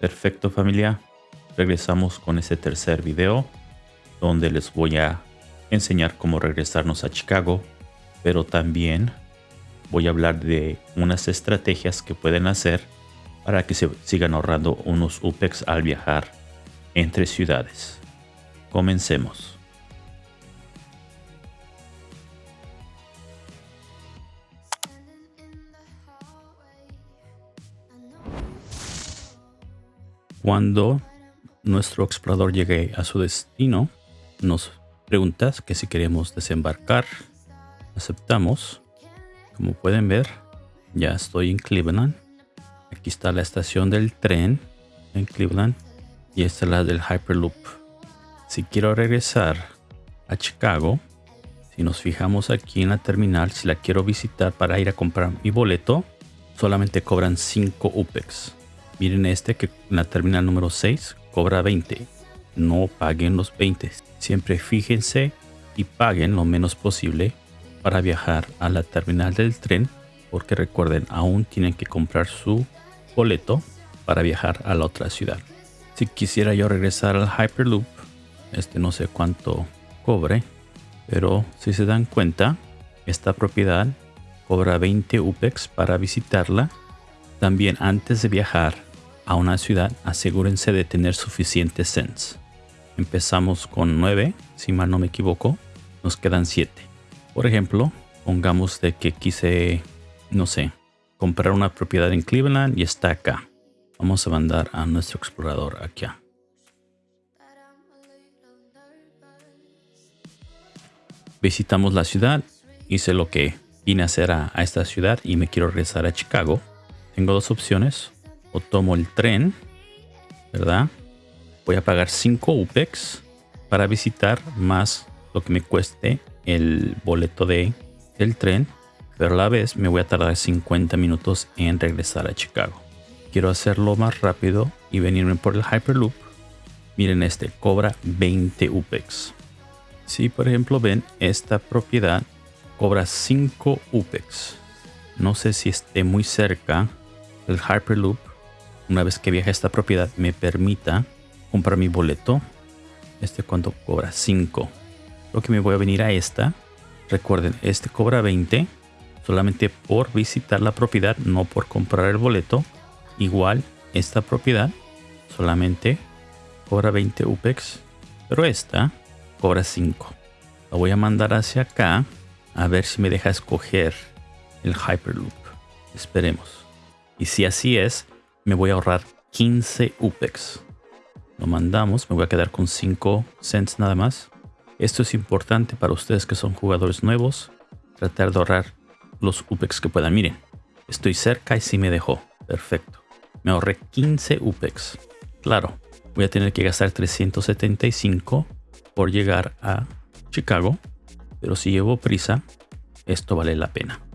Perfecto familia, regresamos con este tercer video donde les voy a enseñar cómo regresarnos a Chicago, pero también voy a hablar de unas estrategias que pueden hacer para que se sigan ahorrando unos UPEX al viajar entre ciudades. Comencemos. Cuando nuestro explorador llegue a su destino, nos pregunta que si queremos desembarcar. Aceptamos. Como pueden ver, ya estoy en Cleveland. Aquí está la estación del tren en Cleveland y esta es la del Hyperloop. Si quiero regresar a Chicago, si nos fijamos aquí en la terminal, si la quiero visitar para ir a comprar mi boleto, solamente cobran 5 UPEX. Miren este que en la terminal número 6 cobra 20. No paguen los 20. Siempre fíjense y paguen lo menos posible para viajar a la terminal del tren porque recuerden aún tienen que comprar su boleto para viajar a la otra ciudad. Si quisiera yo regresar al Hyperloop, este no sé cuánto cobre, pero si se dan cuenta, esta propiedad cobra 20 UPEX para visitarla. También antes de viajar a una ciudad, asegúrense de tener suficientes cents. Empezamos con 9, si mal no me equivoco, nos quedan 7. Por ejemplo, pongamos de que quise, no sé, comprar una propiedad en Cleveland y está acá. Vamos a mandar a nuestro explorador aquí. Visitamos la ciudad, hice lo que vine a hacer a, a esta ciudad y me quiero regresar a Chicago. Tengo dos opciones o tomo el tren, ¿verdad? Voy a pagar 5 UPEX para visitar más lo que me cueste el boleto de, del tren, pero a la vez me voy a tardar 50 minutos en regresar a Chicago. Quiero hacerlo más rápido y venirme por el Hyperloop. Miren este, cobra 20 UPEX. Si por ejemplo ven, esta propiedad cobra 5 UPEX. No sé si esté muy cerca el Hyperloop una vez que viaje a esta propiedad me permita comprar mi boleto. Este cuando cobra 5. Creo que me voy a venir a esta. Recuerden, este cobra 20 solamente por visitar la propiedad, no por comprar el boleto. Igual, esta propiedad solamente cobra 20 UPEX, pero esta cobra 5. La voy a mandar hacia acá a ver si me deja escoger el Hyperloop. Esperemos. Y si así es, me voy a ahorrar 15 UPEX. Lo mandamos, me voy a quedar con 5 cents nada más. Esto es importante para ustedes que son jugadores nuevos. Tratar de ahorrar los UPEX que puedan. Miren, estoy cerca y sí me dejó. Perfecto. Me ahorré 15 UPEX. Claro, voy a tener que gastar 375 por llegar a Chicago. Pero si llevo prisa, esto vale la pena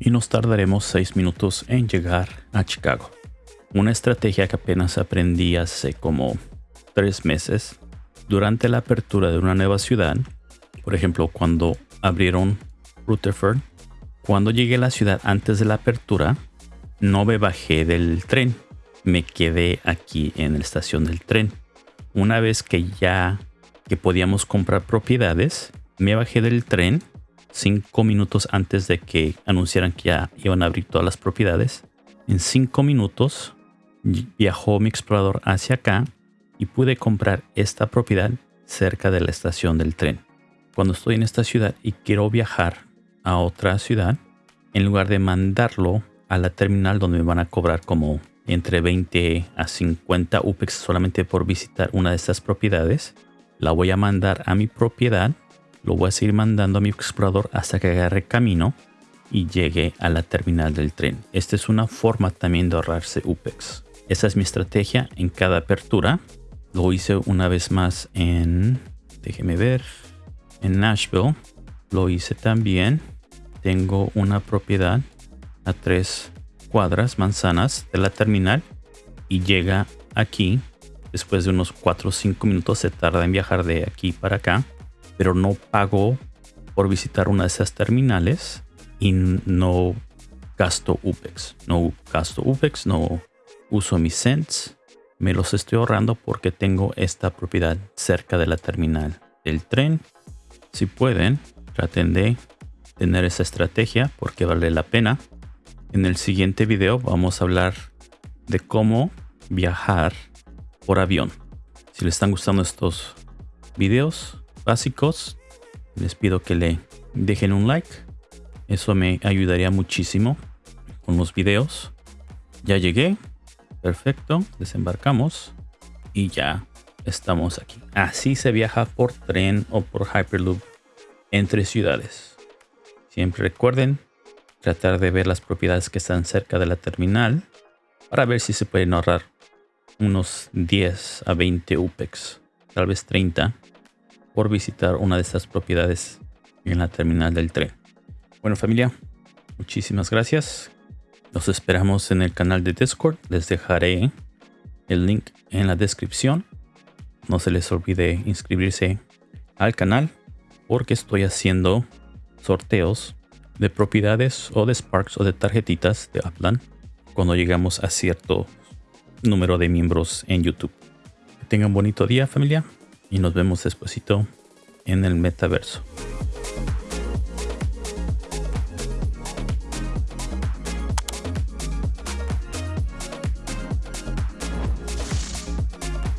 y nos tardaremos 6 minutos en llegar a Chicago. Una estrategia que apenas aprendí hace como 3 meses durante la apertura de una nueva ciudad. Por ejemplo, cuando abrieron Rutherford, cuando llegué a la ciudad antes de la apertura, no me bajé del tren. Me quedé aquí en la estación del tren. Una vez que ya que podíamos comprar propiedades, me bajé del tren cinco minutos antes de que anunciaran que ya iban a abrir todas las propiedades. En cinco minutos viajó mi explorador hacia acá y pude comprar esta propiedad cerca de la estación del tren. Cuando estoy en esta ciudad y quiero viajar a otra ciudad, en lugar de mandarlo a la terminal donde me van a cobrar como entre 20 a 50 UPEX solamente por visitar una de estas propiedades, la voy a mandar a mi propiedad lo voy a seguir mandando a mi explorador hasta que agarre camino y llegue a la terminal del tren. Esta es una forma también de ahorrarse UPEX. Esa es mi estrategia en cada apertura. Lo hice una vez más en, déjeme ver, en Nashville. Lo hice también. Tengo una propiedad a tres cuadras, manzanas de la terminal y llega aquí. Después de unos 4 o 5 minutos se tarda en viajar de aquí para acá pero no pago por visitar una de esas terminales y no gasto UPEX. No gasto UPEX, no uso mis cents. Me los estoy ahorrando porque tengo esta propiedad cerca de la terminal del tren. Si pueden, traten de tener esa estrategia porque vale la pena. En el siguiente video vamos a hablar de cómo viajar por avión. Si les están gustando estos videos básicos, les pido que le dejen un like. Eso me ayudaría muchísimo con los videos. Ya llegué. Perfecto. Desembarcamos. Y ya estamos aquí. Así se viaja por tren o por Hyperloop entre ciudades. Siempre recuerden tratar de ver las propiedades que están cerca de la terminal para ver si se pueden ahorrar unos 10 a 20 UPEX, tal vez 30, por visitar una de estas propiedades en la terminal del tren. Bueno familia, muchísimas gracias. Nos esperamos en el canal de Discord. Les dejaré el link en la descripción. No se les olvide inscribirse al canal porque estoy haciendo sorteos de propiedades o de Sparks o de tarjetitas de Upland cuando llegamos a cierto número de miembros en YouTube. Que tengan bonito día familia y nos vemos despuesito en el metaverso.